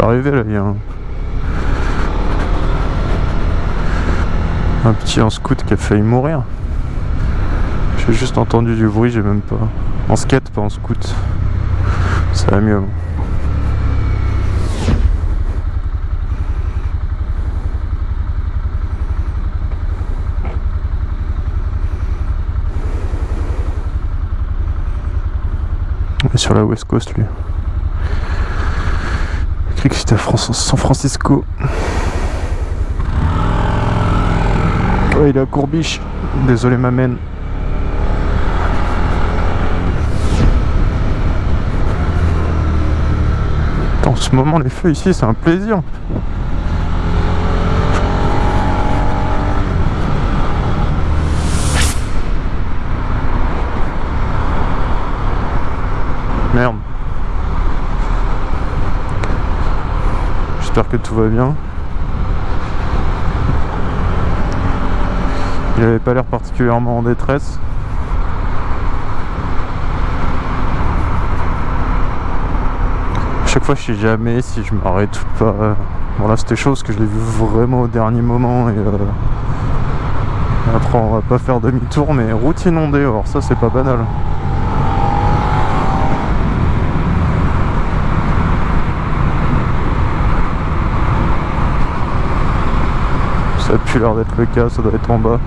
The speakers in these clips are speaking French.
peux arriver là, il y a un... petit en scout qui a failli mourir. J'ai juste entendu du bruit, j'ai même pas. En skate, pas en scout. Ça va mieux. Sur la West Coast lui. Cru que c'était à San Francisco. Il est à Courbiche. Désolé, ma mène. En ce moment, les feux ici, c'est un plaisir. Merde. J'espère que tout va bien. Il avait pas l'air particulièrement en détresse. Chaque fois je sais jamais si je m'arrête ou pas. Bon c'était chose que je l'ai vu vraiment au dernier moment et euh, après on va pas faire demi-tour mais route inondée alors ça c'est pas banal. Ça a plus l'air d'être le cas, ça doit être en bas.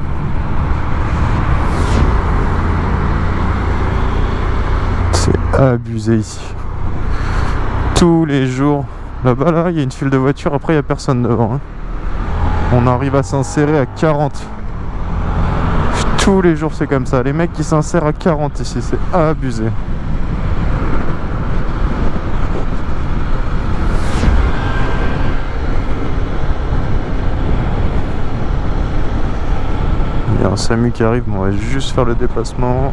C'est abusé ici. Tous les jours. Là-bas, là, il y a une file de voitures, après il n'y a personne devant. Hein. On arrive à s'insérer à 40. Tous les jours c'est comme ça. Les mecs qui s'insèrent à 40 ici, c'est abusé. Il un SAMU qui arrive, on va juste faire le déplacement.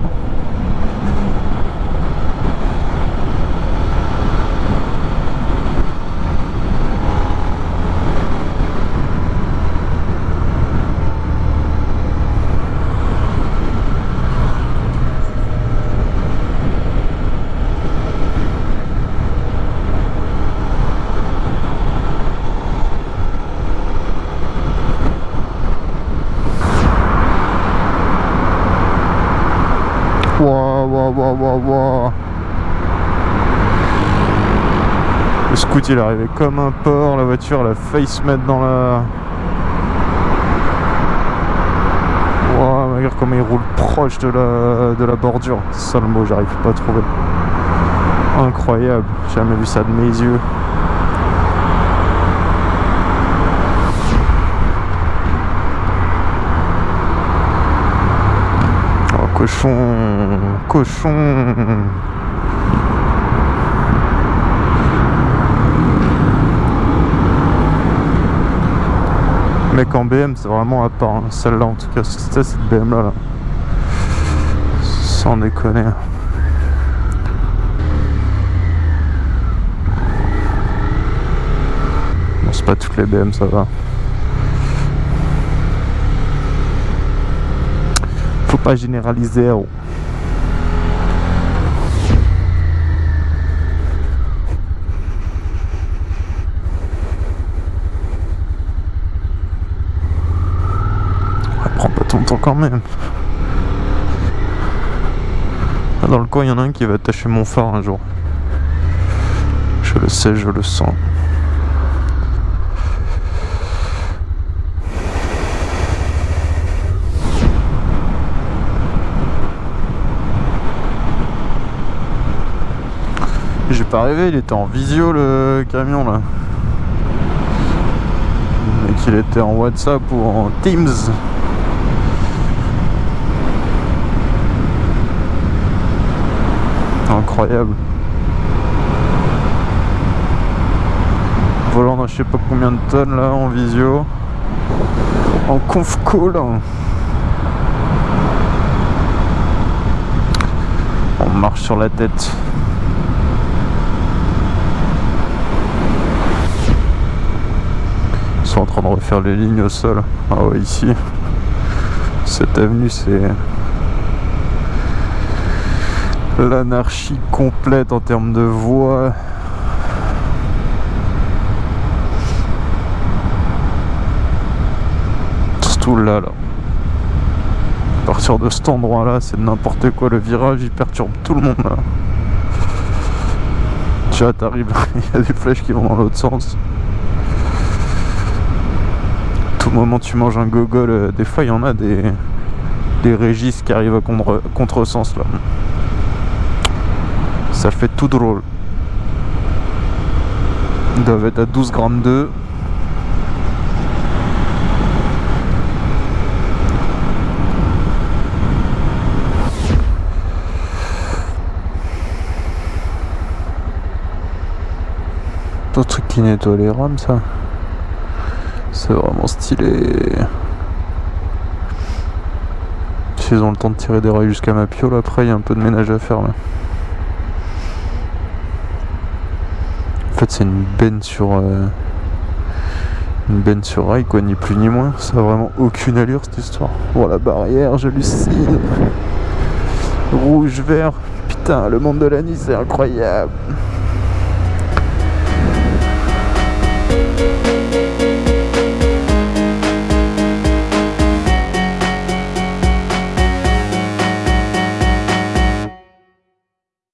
Le scoot il est arrivé comme un porc, la voiture elle a failli mettre dans la... Wow, regarde comment il roule proche de la, de la bordure. C'est ça le mot, j'arrive pas à trouver. Incroyable, j'ai jamais vu ça de mes yeux. Cochon, cochon. Mec en BM c'est vraiment à part, hein. celle-là en tout cas, c'était cette BM là, là. Sans déconner. Bon c'est pas toutes les BM ça va. Pas généraliser. Oh. temps quand même. Dans le coin, il y en a un qui va attacher mon phare un jour. Je le sais, je le sens. Rêvé, il était en visio le camion là. Et qu'il était en WhatsApp ou en Teams. Incroyable. Volant dans je sais pas combien de tonnes là en visio. En conf call. On marche sur la tête. sont en train de refaire les lignes au sol. Ah ouais, ici, cette avenue, c'est l'anarchie complète en termes de voies. Surtout là, là. À partir de cet endroit-là, c'est n'importe quoi. Le virage, il perturbe tout le monde, là. Tu t'arrives, il y a des flèches qui vont dans l'autre sens. Tout moment tu manges un gogol, euh, des fois il y en a des, des régis qui arrivent à contre, contresens là. Ça fait tout drôle. Ils doivent être à 12 grammes 2. Un truc qui nettoie les rames ça. C'est vraiment stylé. S'ils ont le temps de tirer des rails jusqu'à ma piole, après il y a un peu de ménage à faire là. En fait c'est une benne sur... euh, une benne sur rail quoi, ni plus ni moins. Ça a vraiment aucune allure cette histoire. Oh la barrière, j'hallucine. Rouge, vert. Putain, le monde de la Nice c'est incroyable.